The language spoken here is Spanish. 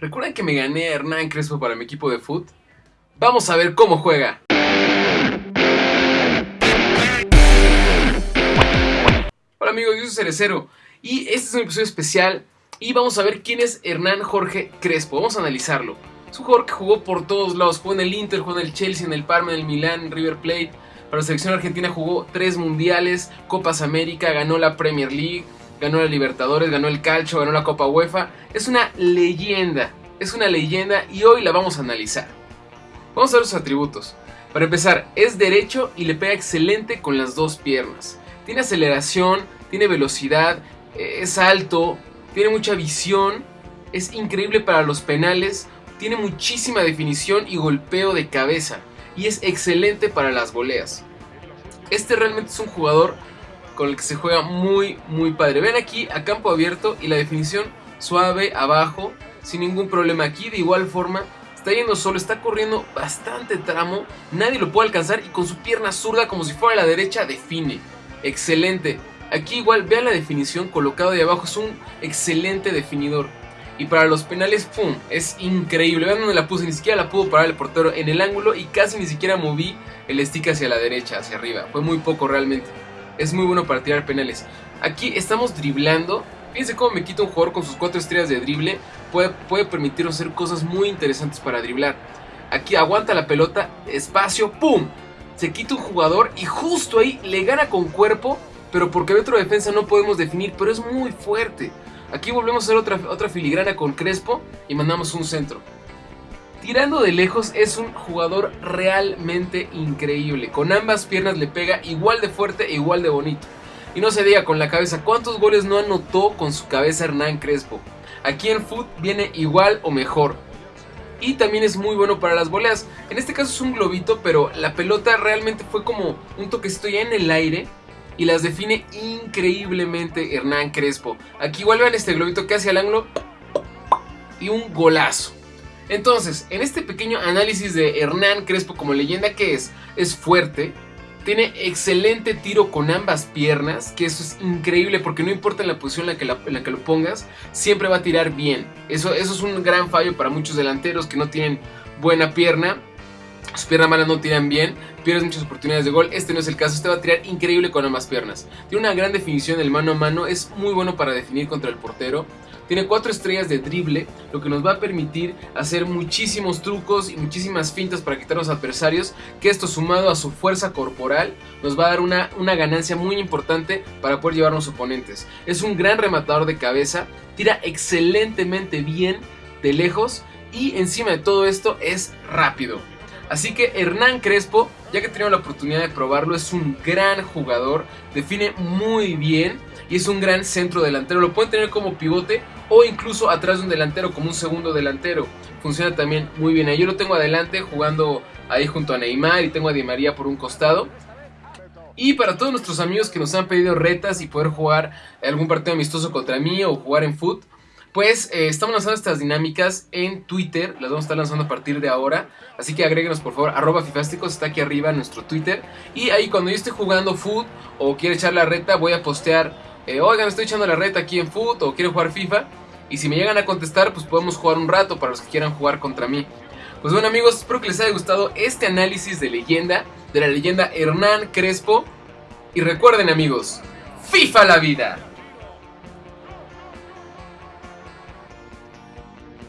¿Recuerdan que me gané a Hernán Crespo para mi equipo de foot? Vamos a ver cómo juega. Hola amigos, yo soy Cerecero y este es un episodio especial y vamos a ver quién es Hernán Jorge Crespo. Vamos a analizarlo. Es un jugador que jugó por todos lados, jugó en el Inter, jugó en el Chelsea, en el Parma, en el Milán, River Plate. Para la selección argentina jugó tres mundiales, Copas América, ganó la Premier League, ganó la Libertadores, ganó el Calcio, ganó la Copa UEFA. Es una leyenda, es una leyenda y hoy la vamos a analizar. Vamos a ver sus atributos. Para empezar, es derecho y le pega excelente con las dos piernas. Tiene aceleración, tiene velocidad, eh, es alto, tiene mucha visión, es increíble para los penales, tiene muchísima definición y golpeo de cabeza y es excelente para las goleas. Este realmente es un jugador con el que se juega muy, muy padre. Ven aquí a campo abierto y la definición suave abajo, sin ningún problema aquí. De igual forma, está yendo solo, está corriendo bastante tramo, nadie lo puede alcanzar y con su pierna zurda como si fuera a la derecha define. Excelente. Aquí igual, vean la definición colocado de abajo, es un excelente definidor. Y para los penales, ¡pum! Es increíble. Vean dónde la puse, ni siquiera la pudo parar el portero en el ángulo y casi ni siquiera moví el stick hacia la derecha, hacia arriba. Fue muy poco realmente es muy bueno para tirar penales. Aquí estamos driblando. Fíjense cómo me quita un jugador con sus cuatro estrellas de drible. Puede, puede permitirnos hacer cosas muy interesantes para driblar. Aquí aguanta la pelota, espacio, ¡pum! Se quita un jugador y justo ahí le gana con cuerpo. Pero porque hay otro defensa no podemos definir, pero es muy fuerte. Aquí volvemos a hacer otra, otra filigrana con Crespo y mandamos un centro. Tirando de lejos es un jugador realmente increíble. Con ambas piernas le pega igual de fuerte e igual de bonito. Y no se diga con la cabeza, ¿cuántos goles no anotó con su cabeza Hernán Crespo? Aquí en Foot viene igual o mejor. Y también es muy bueno para las voleas. En este caso es un globito, pero la pelota realmente fue como un toquecito ya en el aire. Y las define increíblemente Hernán Crespo. Aquí igual vean este globito que hace al ángulo. Y un golazo. Entonces, en este pequeño análisis de Hernán Crespo como leyenda que es, es fuerte, tiene excelente tiro con ambas piernas, que eso es increíble porque no importa en la posición en la que, la, que lo pongas, siempre va a tirar bien. Eso es un gran fallo para muchos delanteros que no tienen buena pierna. Sus piernas malas no tiran bien, pierdes muchas oportunidades de gol. Este no es el caso, este va a tirar increíble con ambas piernas. Tiene una gran definición del mano a mano, es muy bueno para definir contra el portero. Tiene cuatro estrellas de drible, lo que nos va a permitir hacer muchísimos trucos y muchísimas fintas para quitar a los adversarios, que esto sumado a su fuerza corporal nos va a dar una, una ganancia muy importante para poder llevar a los oponentes. Es un gran rematador de cabeza, tira excelentemente bien de lejos y encima de todo esto es rápido. Así que Hernán Crespo, ya que tenemos la oportunidad de probarlo, es un gran jugador, define muy bien y es un gran centro delantero. Lo pueden tener como pivote o incluso atrás de un delantero como un segundo delantero. Funciona también muy bien. Yo lo tengo adelante jugando ahí junto a Neymar y tengo a Di María por un costado. Y para todos nuestros amigos que nos han pedido retas y poder jugar algún partido amistoso contra mí o jugar en foot, pues eh, estamos lanzando estas dinámicas en Twitter, las vamos a estar lanzando a partir de ahora, así que agréguenos por favor, arroba fifásticos, está aquí arriba en nuestro Twitter, y ahí cuando yo esté jugando foot o quiera echar la reta, voy a postear eh, oigan, estoy echando la reta aquí en Foot o quiero jugar FIFA. Y si me llegan a contestar, pues podemos jugar un rato para los que quieran jugar contra mí. Pues bueno amigos, espero que les haya gustado este análisis de leyenda, de la leyenda Hernán Crespo. Y recuerden amigos, FIFA la vida.